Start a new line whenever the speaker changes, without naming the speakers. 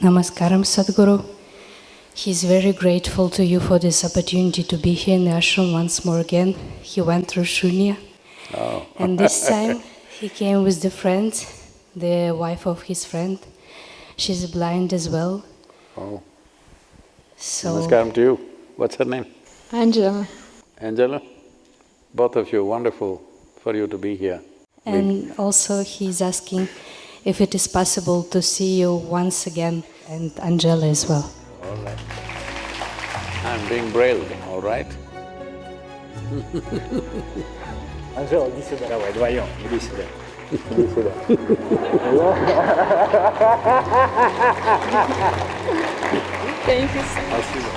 Namaskaram, Sadhguru. He's very grateful to you for this opportunity to be here in the ashram once more again. He went through Shunya.
Oh.
and this time he came with the friend, the wife of his friend. She's blind as well.
Oh,
So
namaskaram to you. What's her name?
Angela.
Angela? Both of you, wonderful for you to be here.
and also he's asking if it is possible to see you once again and Angela as well.
All right. I'm being brailled, all right?
Анжела, иди сюда. Давай, вдвоем, иди сюда. Иди сюда.
Thank you so
Спасибо.